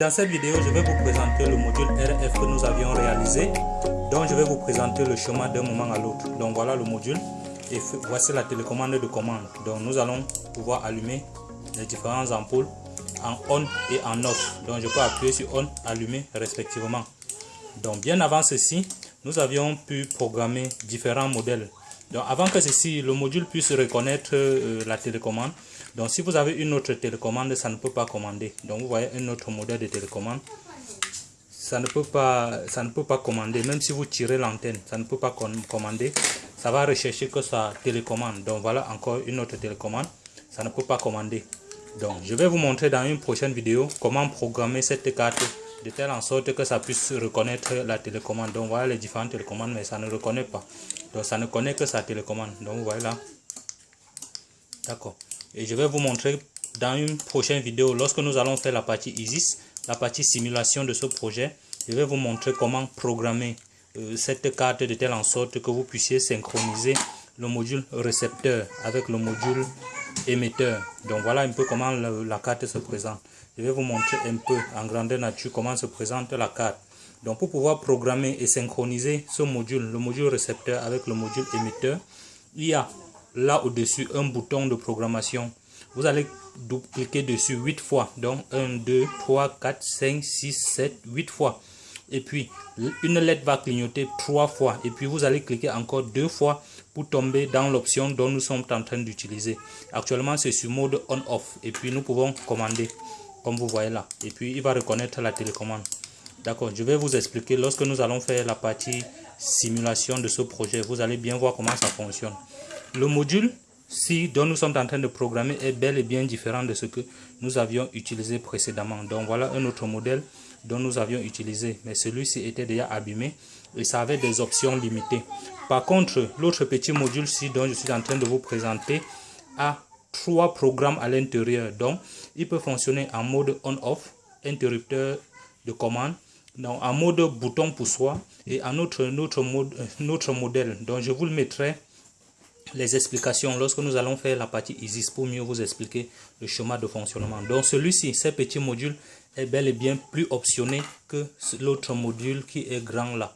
Dans cette vidéo, je vais vous présenter le module RF que nous avions réalisé. Donc, je vais vous présenter le chemin d'un moment à l'autre. Donc, voilà le module. Et voici la télécommande de commande. Donc, nous allons pouvoir allumer les différentes ampoules en on et en off. Donc, je peux appuyer sur on, allumer respectivement. Donc, bien avant ceci, nous avions pu programmer différents modèles. Donc, avant que ceci, le module puisse reconnaître euh, la télécommande, donc si vous avez une autre télécommande, ça ne peut pas commander. Donc vous voyez un autre modèle de télécommande. Ça ne peut pas, ça ne peut pas commander. Même si vous tirez l'antenne, ça ne peut pas commander. Ça va rechercher que ça télécommande. Donc voilà encore une autre télécommande. Ça ne peut pas commander. Donc je vais vous montrer dans une prochaine vidéo comment programmer cette carte de telle en sorte que ça puisse reconnaître la télécommande. Donc voilà les différentes télécommandes, mais ça ne reconnaît pas. Donc ça ne connaît que sa télécommande. Donc vous voyez là. D'accord et je vais vous montrer dans une prochaine vidéo lorsque nous allons faire la partie ISIS, la partie simulation de ce projet. Je vais vous montrer comment programmer euh, cette carte de telle en sorte que vous puissiez synchroniser le module récepteur avec le module émetteur. Donc voilà un peu comment la carte se présente. Je vais vous montrer un peu en grandeur nature comment se présente la carte. Donc pour pouvoir programmer et synchroniser ce module, le module récepteur avec le module émetteur, il y a là au-dessus un bouton de programmation. Vous allez cliquer dessus 8 fois. Donc 1, 2, 3, 4, 5, 6, 7, 8 fois. Et puis une lettre va clignoter 3 fois. Et puis vous allez cliquer encore 2 fois pour tomber dans l'option dont nous sommes en train d'utiliser. Actuellement c'est sur mode on-off. Et puis nous pouvons commander comme vous voyez là. Et puis il va reconnaître la télécommande. D'accord, je vais vous expliquer lorsque nous allons faire la partie simulation de ce projet. Vous allez bien voir comment ça fonctionne. Le module si dont nous sommes en train de programmer est bel et bien différent de ce que nous avions utilisé précédemment. Donc voilà un autre modèle dont nous avions utilisé, mais celui-ci était déjà abîmé et ça avait des options limitées. Par contre, l'autre petit module-ci dont je suis en train de vous présenter a trois programmes à l'intérieur. Donc, il peut fonctionner en mode on-off, interrupteur de commande, donc en mode bouton pour soi et en autre, autre, mode, autre modèle. Donc, je vous le mettrai les explications lorsque nous allons faire la partie ISIS pour mieux vous expliquer le schéma de fonctionnement. Donc celui-ci, ce petit module est bel et bien plus optionné que l'autre module qui est grand là.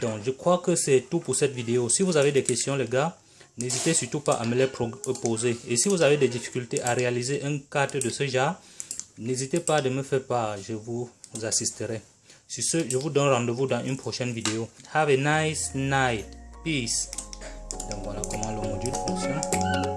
Donc je crois que c'est tout pour cette vidéo. Si vous avez des questions les gars, n'hésitez surtout pas à me les poser. Et si vous avez des difficultés à réaliser un cadre de ce genre, n'hésitez pas à me faire part, je vous assisterai. Sur ce, je vous donne rendez-vous dans une prochaine vidéo. Have a nice night. Peace. Donc voilà comment le module fonctionne.